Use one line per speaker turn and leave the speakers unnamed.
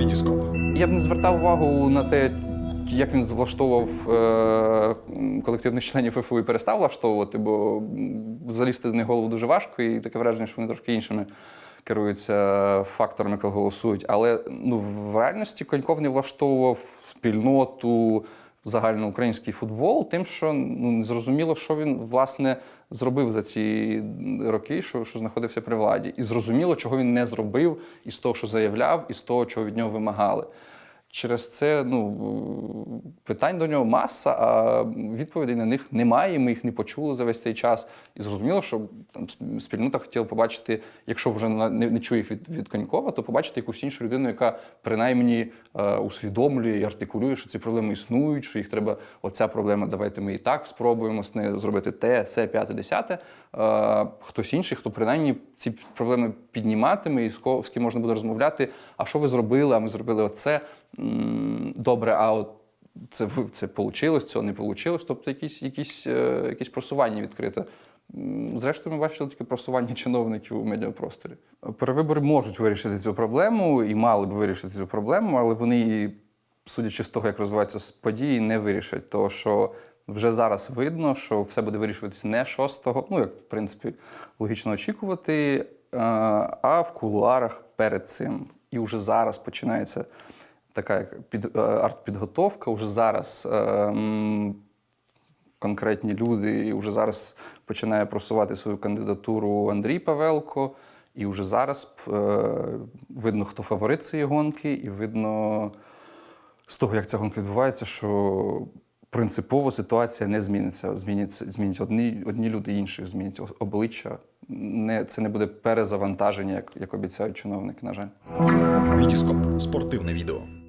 Вітіскоп.
Я б не звертав увагу на те, як він влаштовував е, колективних членів ФФУ і перестав влаштовувати, бо залізти них голову дуже важко, і таке враження, що вони трошки іншими керуються факторами, коли голосують. Але ну, в реальності Коньков не влаштовував спільноту, загальноукраїнський футбол, тим, що ну, не зрозуміло, що він власне зробив за ці роки, що, що знаходився при владі. І зрозуміло, чого він не зробив із того, що заявляв, і з того, чого від нього вимагали. Через це ну, питань до нього маса, а відповідей на них немає. Ми їх не почули за весь цей час. І зрозуміло, що там спільнота хотіла побачити, якщо вже не, не чує їх від, від Конькова, то побачити якусь іншу людину, яка принаймні е, усвідомлює і артикулює, що ці проблеми існують, що їх треба. Оця проблема, давайте ми і так спробуємо з нею зробити те, се, п'яте, десяте. Е, хтось інший, хто принаймні ці проблеми підніматиме і з ко- з ким можна буде розмовляти. А що ви зробили? А ми зробили оце. Добре, а от це це вийшло, цього не вийшло. Тобто якісь, якісь, е, якісь просування відкрито. М, Зрештою, ми бачили тільки просування чиновників у медіапросторі. Перевибори можуть вирішити цю проблему і мали б вирішити цю проблему, але вони, судячи з того, як розвиваються події, не вирішать. Тому що вже зараз видно, що все буде вирішуватися не 6-го, ну як в принципі логічно очікувати, е, а в кулуарах перед цим. І вже зараз починається така як під, е, артпідготовка. Уже зараз е, конкретні люди, вже зараз починає просувати свою кандидатуру Андрій Павелко. І вже зараз е, видно, хто фаворит цієї гонки, і видно з того, як ця гонка відбувається, що принципово ситуація не зміниться. Зміняться, змінять одні, одні люди інших, змінять обличчя. Не, це не буде перезавантаження, як, як обіцяють чиновники, на жаль.
Вітіскоп спортивне відео.